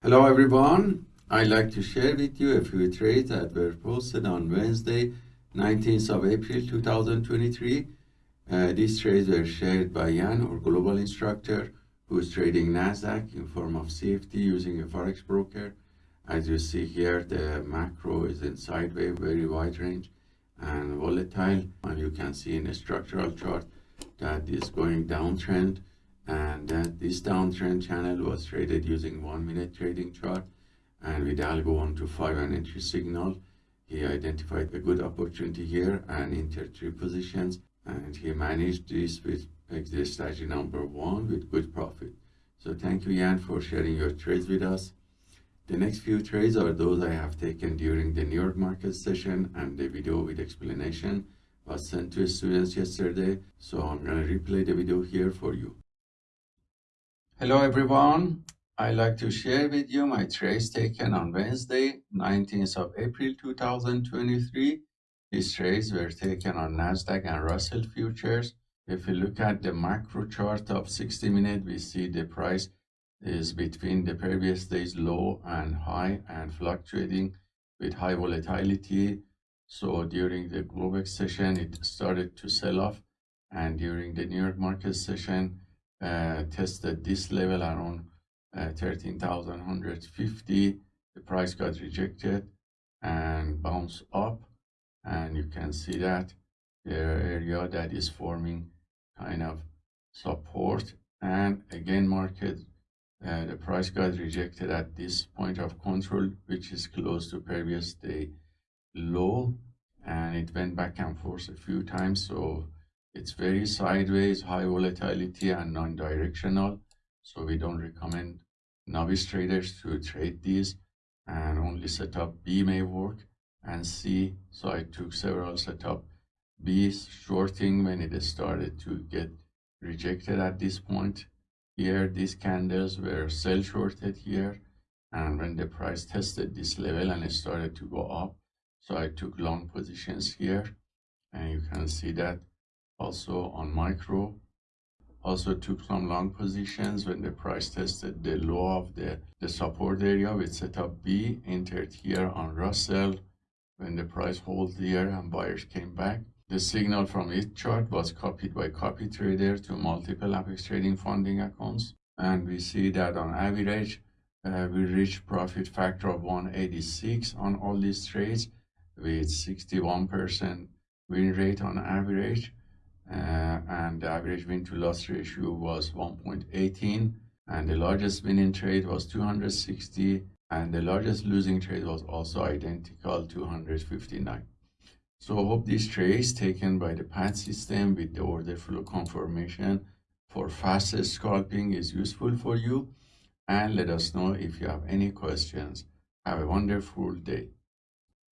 Hello everyone. I'd like to share with you a few trades that were posted on Wednesday, 19th of April 2023. Uh, these trades were shared by Jan, our global instructor, who is trading NASDAQ in form of CFD using a Forex broker. As you see here, the macro is in sideways, very wide range and volatile. And you can see in a structural chart that is going downtrend and that this downtrend channel was traded using one minute trading chart. And with algo 1 to 5 and entry signal. He identified a good opportunity here and entered three positions. And he managed this with exit strategy number one with good profit. So thank you Jan for sharing your trades with us. The next few trades are those I have taken during the New York market session and the video with explanation was sent to students yesterday. So I'm to replay the video here for you Hello everyone. I'd like to share with you my trades taken on Wednesday, 19th of April 2023. These trades were taken on Nasdaq and Russell futures. If we look at the macro chart of 60 minutes, we see the price is between the previous day's low and high and fluctuating with high volatility. So during the Globex session, it started to sell off and during the New York market session, tested this level around uh, 13,150 the price got rejected and bounced up and you can see that the area that is forming kind of support. And again market uh, the price got rejected at this point of control which is close to previous day low and it went back and forth a few times. So it's very sideways, high volatility and non-directional. So we don't recommend novice traders to trade these and only setup B may work and C. So I took several setup B shorting when it started to get rejected at this point. Here, these candles were sell shorted here. And when the price tested this level and it started to go up, so I took long positions here. And you can see that also on micro also took some long positions when the price tested the low of the, the support area with setup B, entered here on Russell when the price hold here and buyers came back. The signal from each chart was copied by copy trader to multiple Apex trading funding accounts. And we see that on average, uh, we reached profit factor of 186 on all these trades with 61% win rate on average Uh, and the average win to loss ratio was 1.18 and the largest winning trade was 260 and the largest losing trade was also identical 259 so I hope this trade taken by the PAT system with the order flow confirmation for faster scalping is useful for you. And let us know if you have any questions. Have a wonderful day